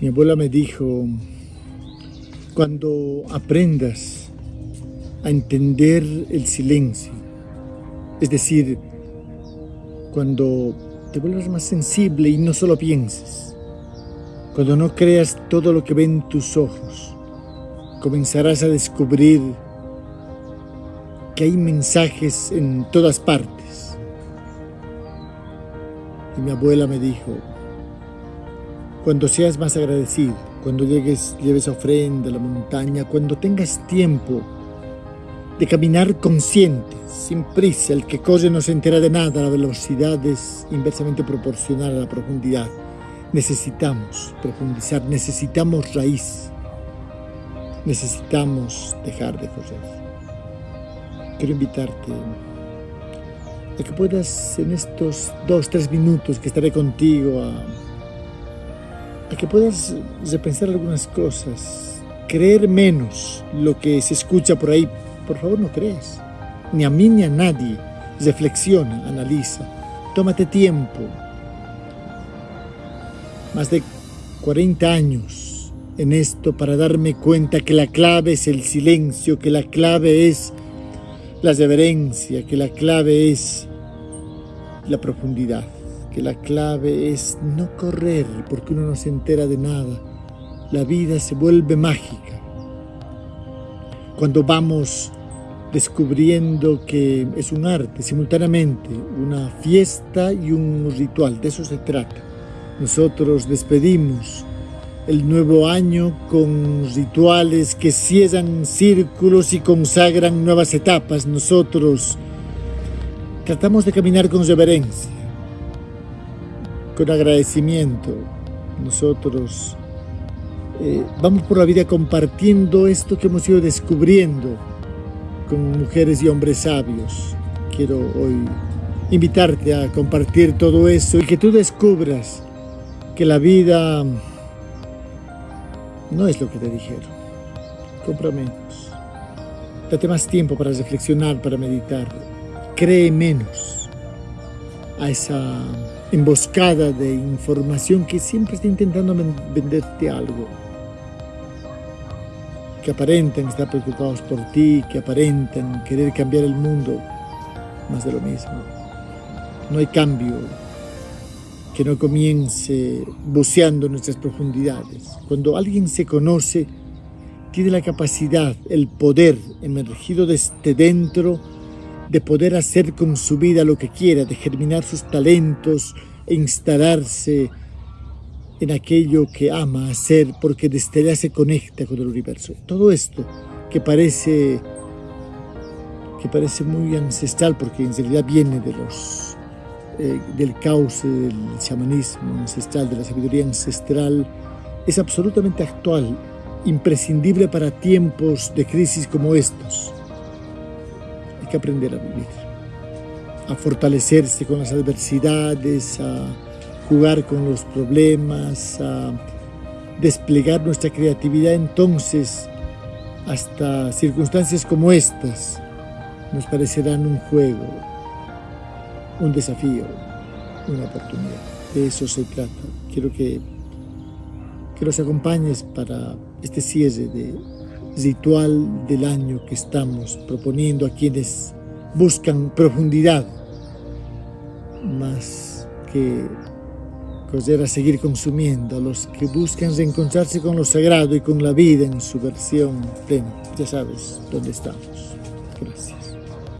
Mi abuela me dijo, cuando aprendas a entender el silencio, es decir, cuando te vuelvas más sensible y no solo pienses, cuando no creas todo lo que ven tus ojos, comenzarás a descubrir que hay mensajes en todas partes. Y mi abuela me dijo, cuando seas más agradecido, cuando llegues, lleves ofrenda a la montaña, cuando tengas tiempo de caminar consciente, sin prisa, el que corre no se entera de nada, la velocidad es inversamente proporcional a la profundidad. Necesitamos profundizar, necesitamos raíz, necesitamos dejar de correr. Quiero invitarte a que puedas en estos dos, tres minutos que estaré contigo a a que puedas repensar algunas cosas, creer menos lo que se escucha por ahí. Por favor, no creas. Ni a mí ni a nadie. Reflexiona, analiza, tómate tiempo. Más de 40 años en esto para darme cuenta que la clave es el silencio, que la clave es la reverencia, que la clave es la profundidad la clave es no correr porque uno no se entera de nada. La vida se vuelve mágica. Cuando vamos descubriendo que es un arte simultáneamente, una fiesta y un ritual, de eso se trata. Nosotros despedimos el nuevo año con rituales que cierran círculos y consagran nuevas etapas. Nosotros tratamos de caminar con reverencia, con agradecimiento. Nosotros eh, vamos por la vida compartiendo esto que hemos ido descubriendo con mujeres y hombres sabios. Quiero hoy invitarte a compartir todo eso y que tú descubras que la vida no es lo que te dijeron. Compra menos. Date más tiempo para reflexionar, para meditar. Cree menos a esa emboscada de información que siempre está intentando venderte algo. Que aparentan estar preocupados por ti, que aparentan querer cambiar el mundo, más de lo mismo. No hay cambio que no comience buceando nuestras profundidades. Cuando alguien se conoce, tiene la capacidad, el poder emergido desde dentro de poder hacer con su vida lo que quiera, de germinar sus talentos e instalarse en aquello que ama hacer porque desde allá se conecta con el universo. Todo esto que parece, que parece muy ancestral porque en realidad viene de los, eh, del cauce del chamanismo ancestral, de la sabiduría ancestral, es absolutamente actual, imprescindible para tiempos de crisis como estos que aprender a vivir, a fortalecerse con las adversidades, a jugar con los problemas, a desplegar nuestra creatividad entonces hasta circunstancias como estas nos parecerán un juego, un desafío, una oportunidad. De eso se trata. Quiero que, que nos acompañes para este cierre de ritual del año que estamos proponiendo a quienes buscan profundidad más que correr a seguir consumiendo, a los que buscan reencontrarse con lo sagrado y con la vida en su versión plena. Ya sabes dónde estamos. Gracias.